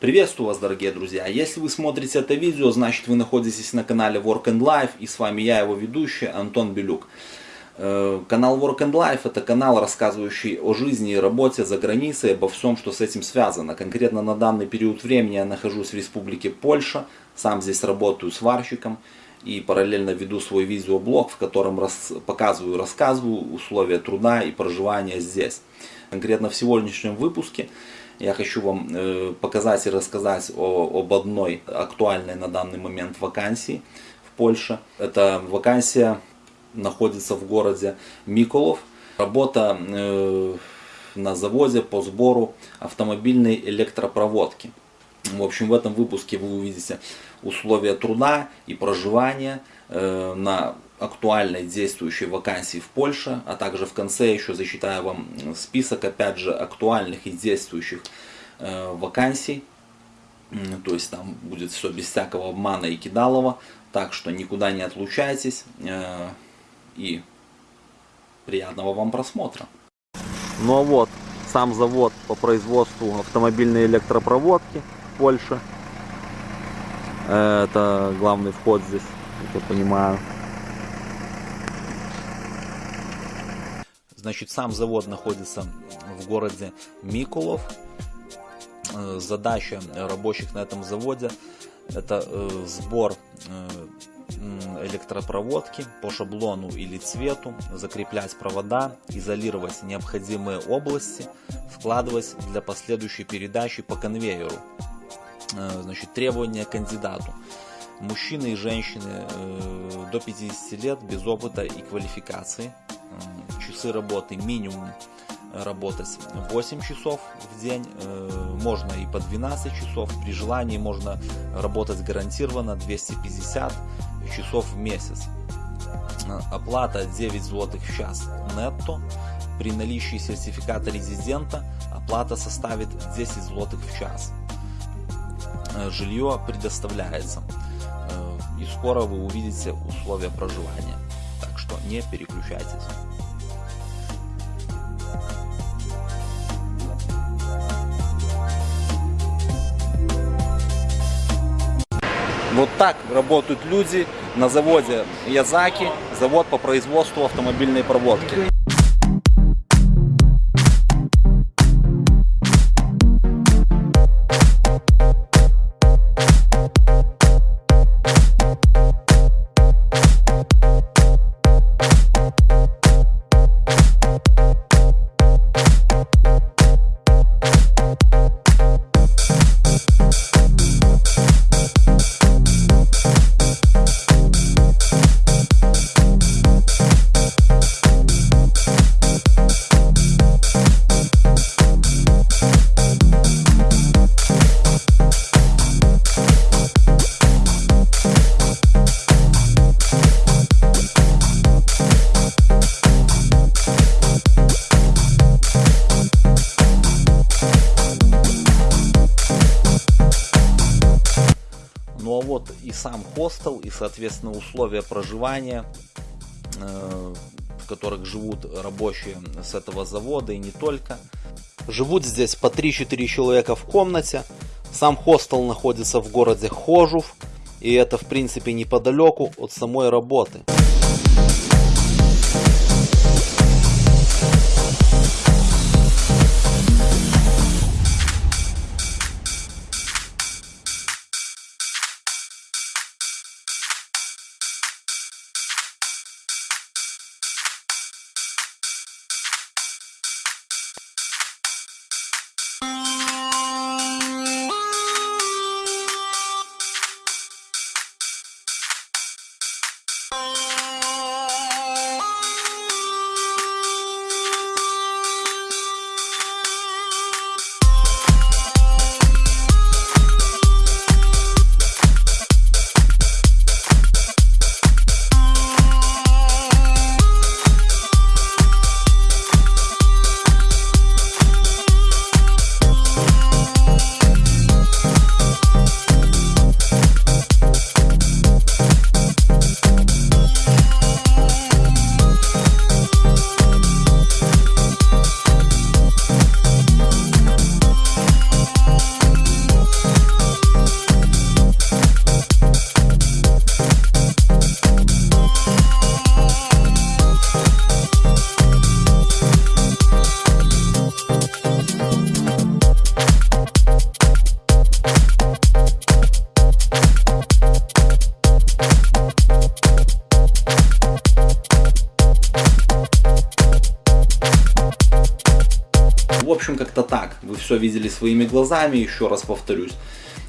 Приветствую вас, дорогие друзья! Если вы смотрите это видео, значит вы находитесь на канале Work and Life, и с вами я, его ведущий, Антон Белюк. Э, канал Work and Life это канал, рассказывающий о жизни и работе за границей, обо всем, что с этим связано. Конкретно на данный период времени я нахожусь в Республике Польша, сам здесь работаю сварщиком и параллельно веду свой видеоблог, в котором рас, показываю, рассказываю условия труда и проживания здесь. Конкретно в сегодняшнем выпуске я хочу вам э, показать и рассказать о, об одной актуальной на данный момент вакансии в Польше. Эта вакансия находится в городе Миколов. Работа э, на заводе по сбору автомобильной электропроводки. В общем, в этом выпуске вы увидите условия труда и проживания э, на актуальной действующей вакансии в Польше, а также в конце еще зачитаю вам список, опять же, актуальных и действующих э, вакансий. То есть там будет все без всякого обмана и кидалова, так что никуда не отлучайтесь э, и приятного вам просмотра. Ну а вот, сам завод по производству автомобильной электропроводки Э, это главный вход здесь, я понимаю. Значит, сам завод находится в городе Микулов. Э, задача рабочих на этом заводе это э, сбор э, электропроводки по шаблону или цвету, закреплять провода, изолировать необходимые области, вкладывать для последующей передачи по конвейеру. Значит, требования кандидату. Мужчины и женщины до 50 лет без опыта и квалификации часы работы минимум работать 8 часов в день, э, можно и по 12 часов, при желании можно работать гарантированно 250 часов в месяц. Оплата 9 злотых в час нетто, при наличии сертификата резидента оплата составит 10 злотых в час. Э, жилье предоставляется э, и скоро вы увидите условия проживания, так что не переключайтесь. Вот так работают люди на заводе Язаки, завод по производству автомобильной проводки. И сам хостел, и, соответственно, условия проживания, э, в которых живут рабочие с этого завода и не только. Живут здесь по 3-4 человека в комнате. Сам хостел находится в городе Хожув, и это, в принципе, неподалеку от самой работы. Все видели своими глазами, еще раз повторюсь,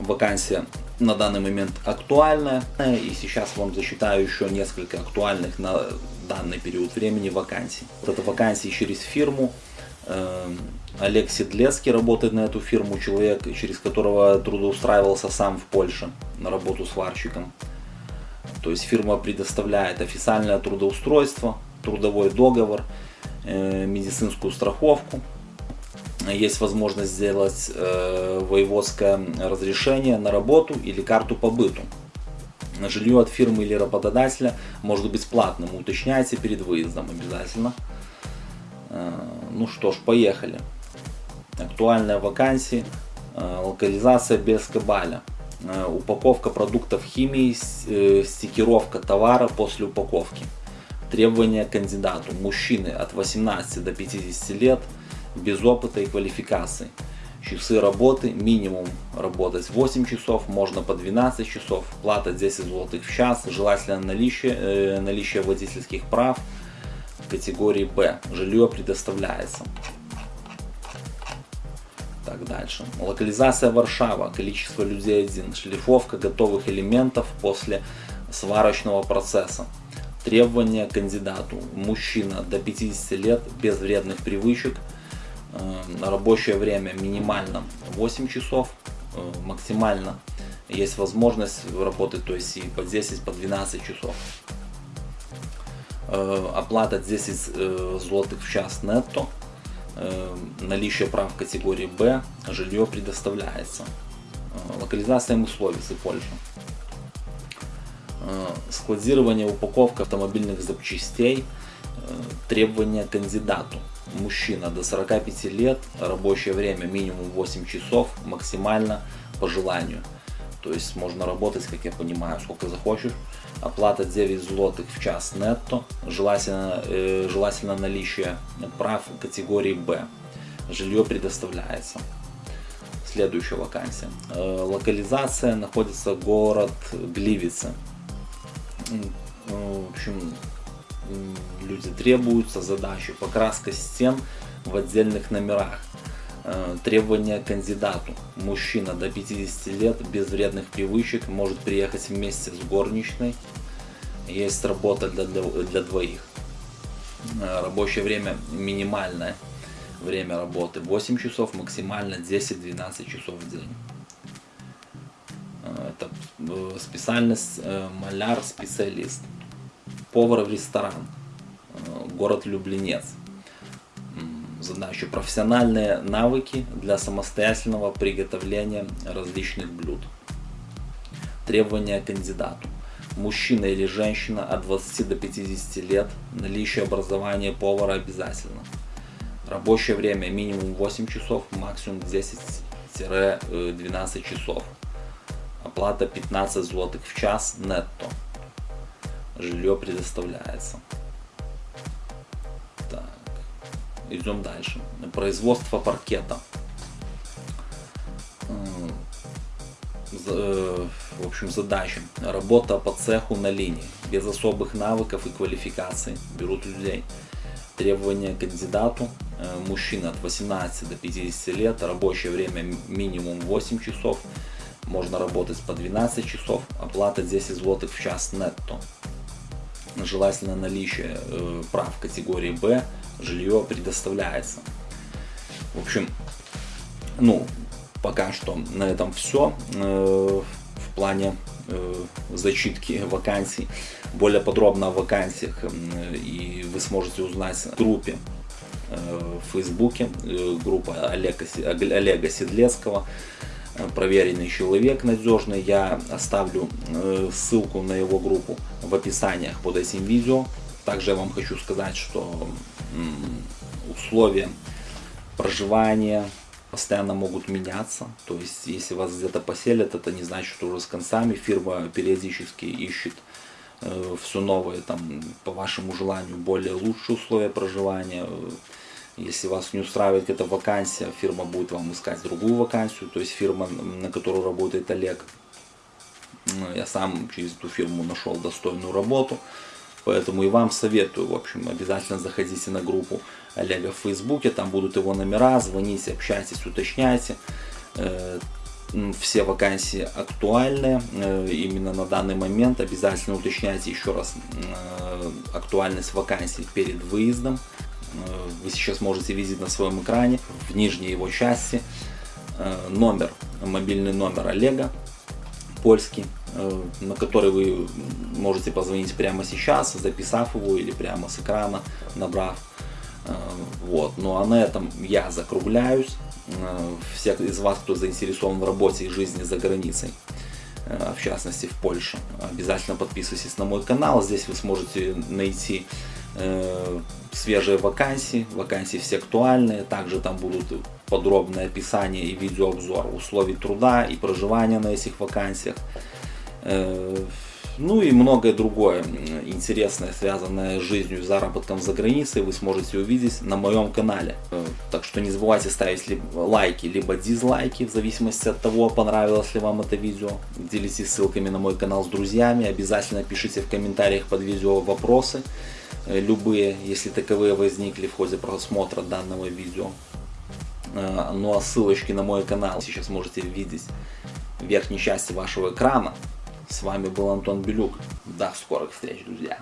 вакансия на данный момент актуальная. И сейчас вам засчитаю еще несколько актуальных на данный период времени вакансий. Вот это вакансии через фирму. Олег Седлецкий работает на эту фирму, человек, через которого трудоустраивался сам в Польше на работу сварщиком. То есть фирма предоставляет официальное трудоустройство, трудовой договор, э, медицинскую страховку. Есть возможность сделать э, воеводское разрешение на работу или карту по быту. Жилье от фирмы или работодателя может быть платным, уточняйте перед выездом обязательно. Э, ну что ж, поехали. Актуальная вакансия, локализация без кабаля. Упаковка продуктов химии, стикировка товара после упаковки. Требования кандидату. Мужчины от 18 до 50 лет, без опыта и квалификации. Часы работы, минимум работать 8 часов, можно по 12 часов, плата 10 злотых в час, желательно наличие, э, наличие водительских прав категории Б. Жилье предоставляется. Так, дальше. Локализация Варшава, количество людей один, шлифовка готовых элементов после сварочного процесса. Требования кандидату. Мужчина до 50 лет, без вредных привычек. Э, рабочее время минимально 8 часов. Э, максимально есть возможность работать, то есть и по 10, по 12 часов. Э, оплата 10 злотых в час нетто. Наличие прав категории Б. Жилье предоставляется. Локализация Мусловицы, Польша. Складирование, упаковка автомобильных запчастей, требования кандидату. Мужчина до 45 лет, рабочее время минимум 8 часов, максимально по желанию. То есть можно работать, как я понимаю, сколько захочешь. Оплата 9 злотых в час нетто, желательно, э, желательно наличие прав категории Б. Жилье предоставляется. Следующая вакансия. Э, локализация находится город Гливицы. Ну, в общем, люди требуются задачи, покраска стен в отдельных номерах, э, требования кандидату. Мужчина до 50 лет, без вредных привычек, может приехать вместе с горничной. Есть работа для, для, двоих. Э, рабочее время минимальное время работы 8 часов, максимально 10-12 часов в день. Э, это специальность маляр-специалист. Повар в ресторан. Город Люблинец. Задача профессиональные навыки для самостоятельного приготовления различных блюд. Требования кандидату. Мужчина или женщина от 20 до 50 лет, наличие образования повара обязательно. Рабочее время минимум 8 часов, максимум 10-12 часов. Оплата 15 злотых в час нетто. Жилье предоставляется. Так. Идем дальше. Производство паркета. Э, в общем, задача. Работа по цеху на линии. Без особых навыков и квалификаций. Берут людей. Требования кандидату. Э, мужчина от 18 до 50 лет. Рабочее время минимум 8 часов можно работать по 12 часов, оплата 10 злотых в час нетто. Желательно наличие э, прав категории Б, жилье предоставляется. В общем, ну, пока что на этом все э, в плане э, зачитки вакансий. Более подробно о вакансиях и вы сможете узнать в группе в Фейсбуке, группа Олега, Олега Седлецкого проверенный человек, надежный. Я оставлю э, ссылку на его группу в описаниях под этим видео. Также я вам хочу сказать, что условия проживания постоянно могут меняться. То есть, если вас где-то поселят, это не значит, что уже с концами. Фирма периодически ищет э, все новое, там, по вашему желанию, более лучшие условия проживания. Если вас не устраивает эта вакансия, фирма будет вам искать другую вакансию, то есть фирма, на которую работает Олег. Ну, я сам через эту фирму нашел достойную работу, поэтому и вам советую, в общем, обязательно заходите на группу Олега в Фейсбуке, там будут его номера, звоните, общайтесь, уточняйте. Э, все вакансии актуальны э, именно на данный момент. Обязательно уточняйте еще раз э, актуальность вакансий перед выездом. Вы сейчас можете видеть на своем экране в нижней его части номер, мобильный номер Олега, польский, на который вы можете позвонить прямо сейчас, записав его или прямо с экрана, набрав. Вот. Ну а на этом я закругляюсь. Э, всех из вас, кто заинтересован в работе и жизни за границей, э, в частности в Польше, обязательно подписывайтесь на мой канал. Здесь вы сможете найти э, свежие вакансии, вакансии все актуальные. Также там будут подробное описание и видеообзор условий труда и проживания на этих вакансиях ну и многое другое интересное, связанное с жизнью и заработком за границей, вы сможете увидеть на моем канале. Э, так что не забывайте ставить лайки, либо дизлайки, в зависимости от того, понравилось ли вам это видео. Делитесь ссылками на мой канал с друзьями, обязательно пишите в комментариях под видео вопросы, э, любые, если таковые возникли в ходе просмотра данного видео. Э, ну а ссылочки на мой канал сейчас можете видеть в верхней части вашего экрана. С вами был Антон Белюк. До скорых встреч, друзья.